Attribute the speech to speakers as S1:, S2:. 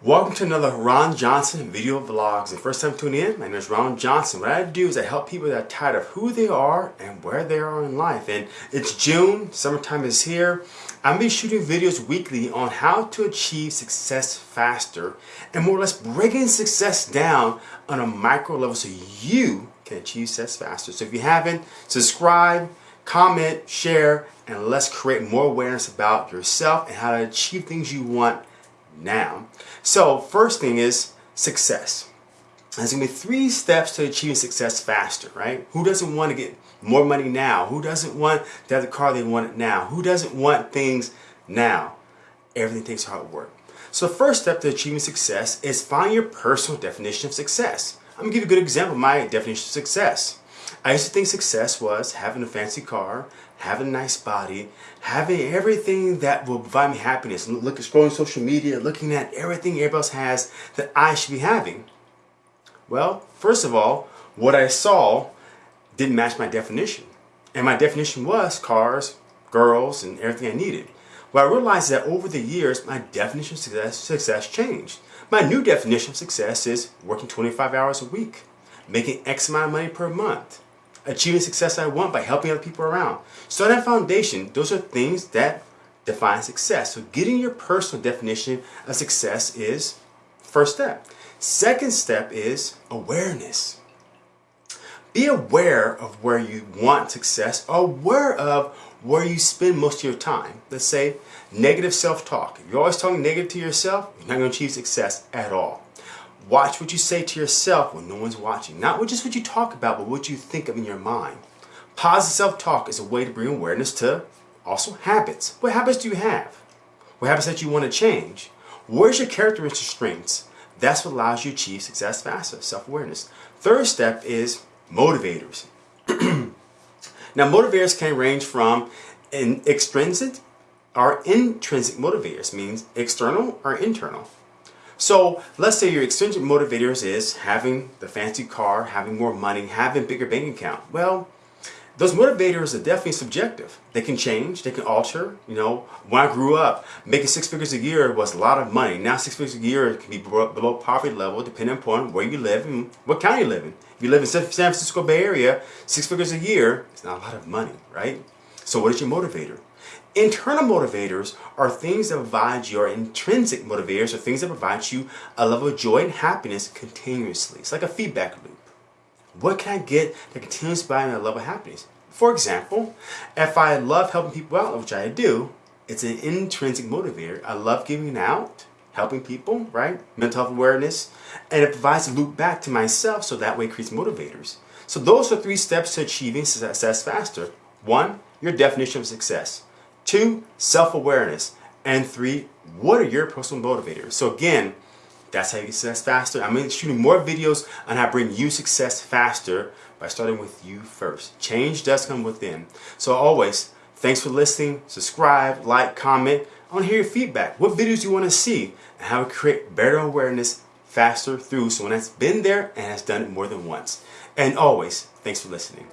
S1: Welcome to another Ron Johnson video vlogs. And first time tuning in, my name is Ron Johnson. What I do is I help people that are tired of who they are and where they are in life. And it's June, summertime is here. I'm to be shooting videos weekly on how to achieve success faster and more or less breaking success down on a micro level so you can achieve success faster. So if you haven't, subscribe, comment, share, and let's create more awareness about yourself and how to achieve things you want now. So first thing is success. There's to be three steps to achieving success faster, right? Who doesn't want to get more money now? Who doesn't want to have the car they want now? Who doesn't want things now? Everything takes hard work. So the first step to achieving success is find your personal definition of success. I'm to give you a good example of my definition of success. I used to think success was having a fancy car, having a nice body, having everything that will provide me happiness. Looking, scrolling social media, looking at everything else has that I should be having. Well, first of all, what I saw didn't match my definition. And my definition was cars, girls, and everything I needed. Well, I realized that over the years, my definition of success, success changed. My new definition of success is working 25 hours a week, making X amount of money per month, achieving success I want by helping other people around. So that foundation, those are things that define success. So getting your personal definition of success is first step. Second step is awareness. Be aware of where you want success, aware of where you spend most of your time. Let's say negative self-talk. If you're always talking negative to yourself, you're not going to achieve success at all. Watch what you say to yourself when no one's watching. Not just what you talk about, but what you think of in your mind. Positive self-talk is a way to bring awareness to also habits. What habits do you have? What habits that you want to change? Where's your characteristic strengths? That's what allows you to achieve success faster, self-awareness. Third step is motivators. now motivators can range from an extrinsic or intrinsic motivators, means external or internal. So let's say your extrinsic motivators is having the fancy car, having more money, having bigger bank account. Well, those motivators are definitely subjective. They can change, they can alter. You know, when I grew up, making six figures a year was a lot of money. Now six figures a year can be below poverty level depending upon where you live and what county you live in. If you live in San Francisco Bay Area, six figures a year is not a lot of money, right? So what is your motivator? Internal motivators are things that provide your intrinsic motivators or things that provide you a level of joy and happiness continuously. It's like a feedback loop. What can I get that continues me a level of happiness? For example, if I love helping people out, which I do, it's an intrinsic motivator. I love giving out, helping people, right? Mental health awareness. And it provides a loop back to myself so that way it creates motivators. So those are three steps to achieving success faster. One, your definition of success. Two, self-awareness. And three, what are your personal motivators? So again, that's how you get success faster. I'm shooting more videos on how to bring you success faster by starting with you first. Change does come within. So always, thanks for listening. Subscribe, like, comment. I want to hear your feedback. What videos you want to see? And how to create better awareness faster through someone that's been there and has done it more than once. And always, thanks for listening.